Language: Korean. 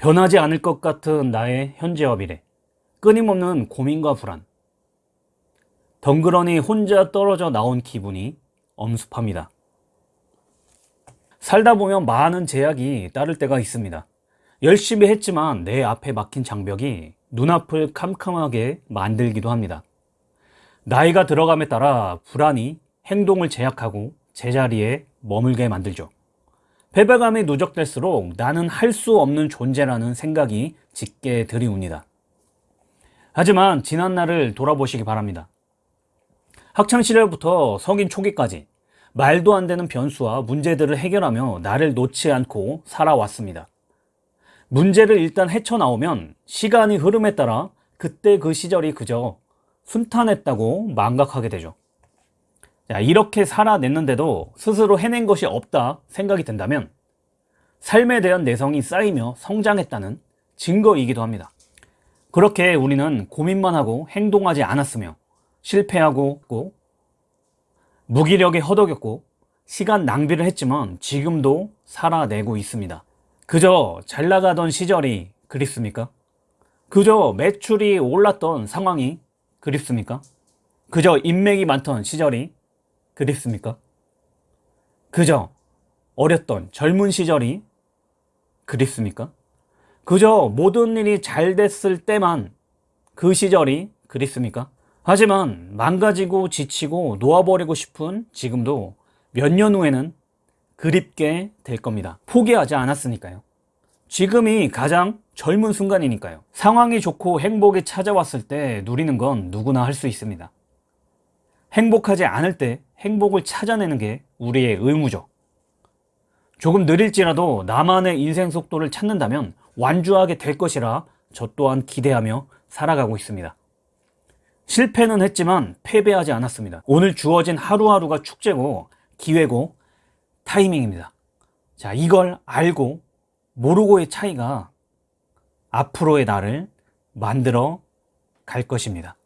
변하지 않을 것 같은 나의 현재와 미래. 끊임없는 고민과 불안. 덩그러니 혼자 떨어져 나온 기분이 엄습합니다. 살다 보면 많은 제약이 따를 때가 있습니다. 열심히 했지만 내 앞에 막힌 장벽이 눈앞을 캄캄하게 만들기도 합니다. 나이가 들어감에 따라 불안이 행동을 제약하고 제자리에 머물게 만들죠. 패배감이 누적될수록 나는 할 수 없는 존재라는 생각이 짙게 들이웁니다. 하지만 지난 날을 돌아보시기 바랍니다. 학창시절부터 성인 초기까지 말도 안 되는 변수와 문제들을 해결하며 나를 놓지 않고 살아왔습니다. 문제를 일단 헤쳐나오면 시간이 흐름에 따라 그때 그 시절이 그저 순탄했다고 망각하게 되죠. 자, 이렇게 살아냈는데도 스스로 해낸 것이 없다 생각이 든다면 삶에 대한 내성이 쌓이며 성장했다는 증거이기도 합니다. 그렇게 우리는 고민만 하고 행동하지 않았으며 실패하고 무기력에 허덕였고 시간 낭비를 했지만 지금도 살아내고 있습니다. 그저 잘 나가던 시절이 그립습니까? 그저 매출이 올랐던 상황이 그립습니까? 그저 인맥이 많던 시절이 그립습니까? 그저 어렸던 젊은 시절이 그립습니까? 그저 모든 일이 잘 됐을 때만 그 시절이 그립습니까? 하지만 망가지고 지치고 놓아버리고 싶은 지금도 몇 년 후에는 그립게 될 겁니다. 포기하지 않았으니까요. 지금이 가장 젊은 순간이니까요. 상황이 좋고 행복이 찾아왔을 때 누리는 건 누구나 할 수 있습니다. 행복하지 않을 때 행복을 찾아내는 게 우리의 의무죠. 조금 느릴지라도 나만의 인생 속도를 찾는다면 완주하게 될 것이라 저 또한 기대하며 살아가고 있습니다. 실패는 했지만 패배하지 않았습니다. 오늘 주어진 하루하루가 축제고 기회고 타이밍입니다. 자, 이걸 알고 모르고의 차이가 앞으로의 나를 만들어 갈 것입니다.